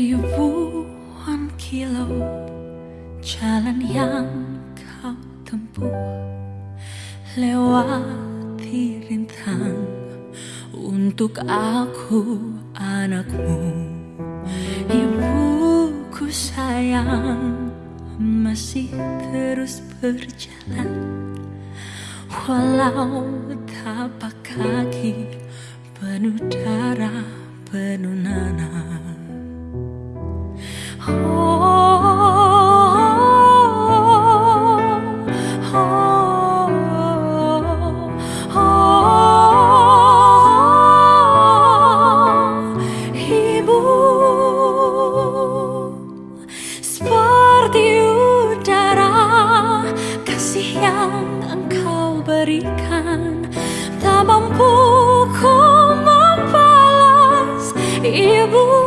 Ribuan kilo jalan yang kau tempuh Lewati rintang untuk aku anakmu. Ibuku sayang masih terus berjalan. Walau tapak kaki penuh darah penuh berikan. Tak mampu ku membalas Ibu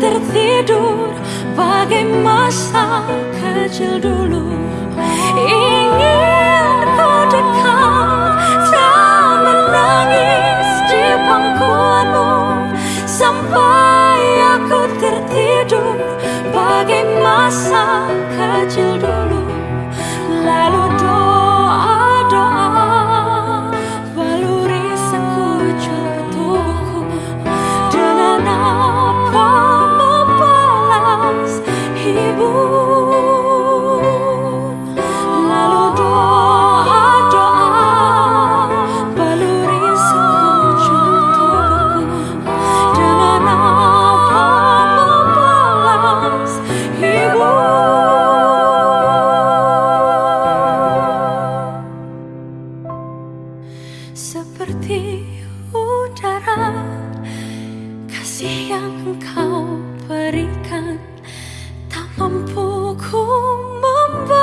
tertidur. Bagai masa kecil dulu. Ingin ku dekat tak menangis di pangkuanmu. Sampai aku tertidur. Bagai masa kecil dulu. Lalu seperti udara kasih yang engkau berikan. Tak mampu ku membalas